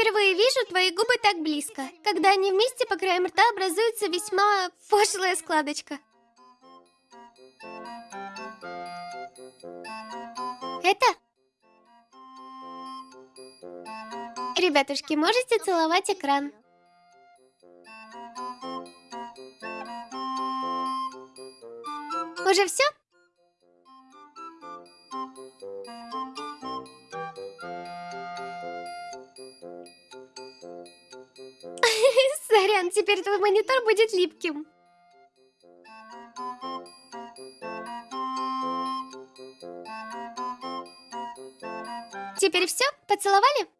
Впервые вижу твои губы так близко. Когда они вместе по краям рта образуется весьма пошлая складочка. Это? Ребятушки, можете целовать экран. Уже все? Сорян, теперь твой монитор будет липким. Теперь все? Поцеловали?